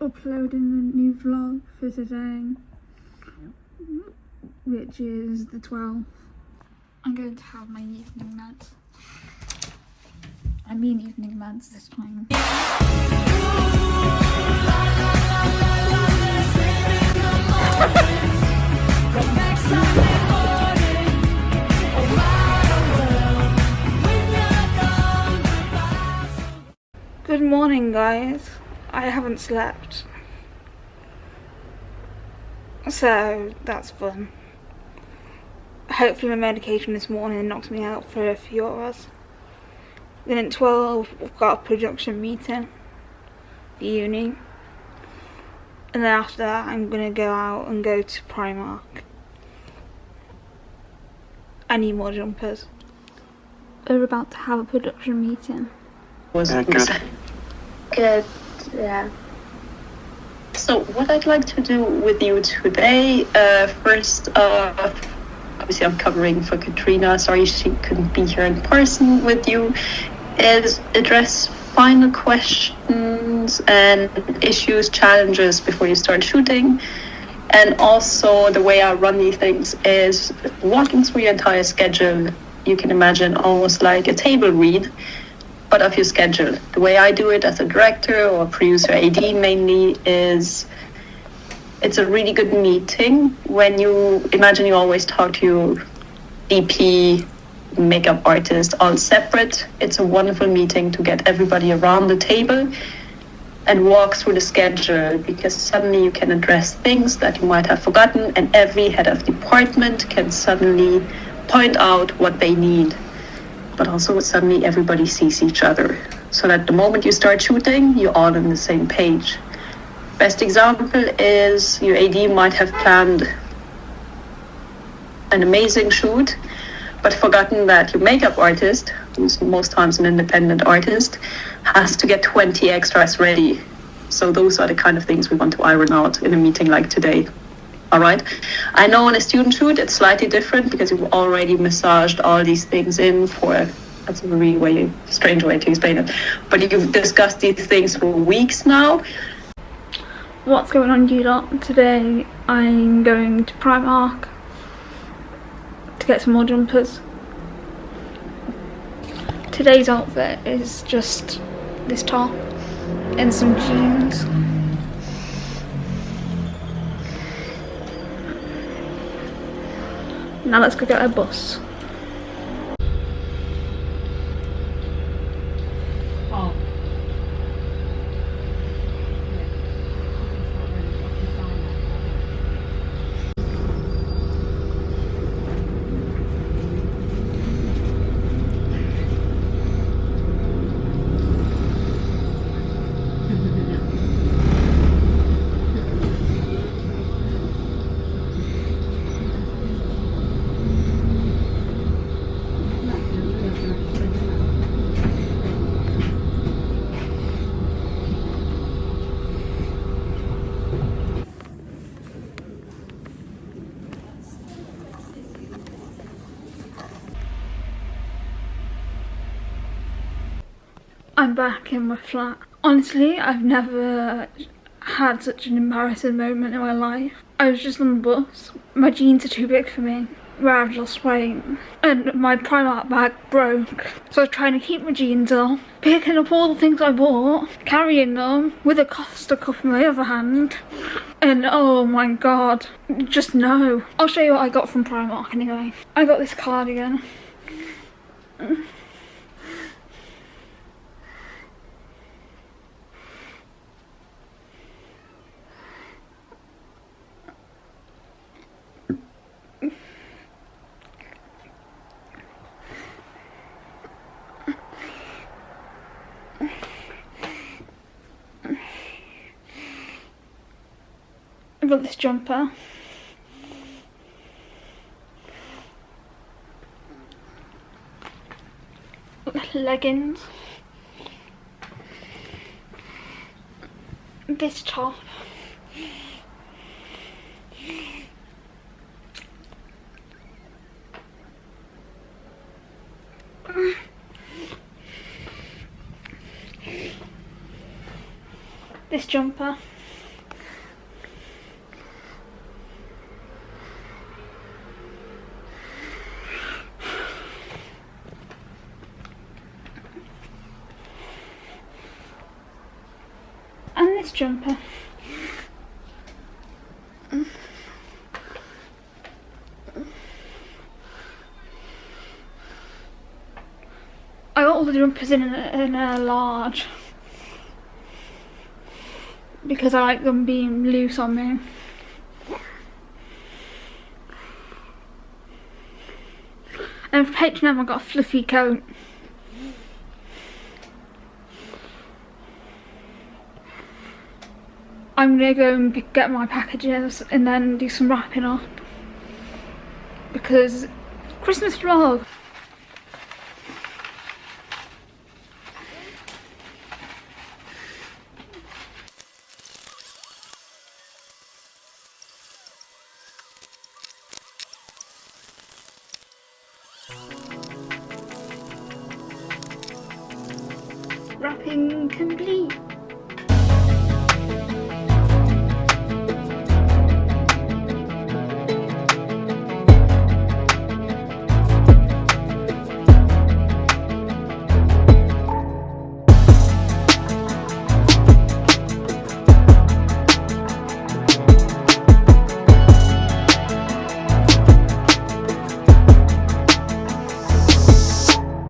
uploading a new vlog for today, which is the 12th. I'm going to have my evening meds. I mean evening meds this time. Good morning guys. I haven't slept. So that's fun. Hopefully my medication this morning knocks me out for a few hours. Then at 12 we've got a production meeting. The uni. And then after that I'm gonna go out and go to Primark. I need more jumpers. We're about to have a production meeting. was Yeah, good. Good, yeah. So what I'd like to do with you today, uh, first, uh, obviously I'm covering for Katrina. Sorry she couldn't be here in person with you. Is address final questions and issues, challenges before you start shooting. And also the way I run these things is walking through your entire schedule. You can imagine almost like a table read but of your schedule. The way I do it as a director or producer AD mainly is it's a really good meeting when you imagine you always talk to your DP, makeup artist all separate. It's a wonderful meeting to get everybody around the table and walk through the schedule because suddenly you can address things that you might have forgotten and every head of department can suddenly point out what they need but also suddenly everybody sees each other. So that the moment you start shooting, you're all on the same page. Best example is your AD might have planned an amazing shoot, but forgotten that your makeup artist, who's most times an independent artist, has to get 20 extras ready. So those are the kind of things we want to iron out in a meeting like today. All right. I know on a student shoot it's slightly different because you've already massaged all these things in for that's a really way strange way to explain it. But you've discussed these things for weeks now. What's going on you lot? Today I'm going to Primark to get some more jumpers. Today's outfit is just this top and some jeans. Now let's go get a bus. I'm back in my flat. Honestly, I've never had such an embarrassing moment in my life. I was just on the bus. My jeans are too big for me. Where I've lost weight. And my Primark bag broke. So I was trying to keep my jeans on. Picking up all the things I bought. Carrying them. With a Costa cup in my other hand. And oh my god. Just no. I'll show you what I got from Primark anyway. I got this cardigan. I got this jumper. Leggings. This top. This jumper. Nice jumper. I got all the jumpers in a, in a large because I like them being loose on me. And for H&M I got a fluffy coat. I'm gonna go and get my packages and then do some wrapping up because Christmas vlog. Wrapping complete.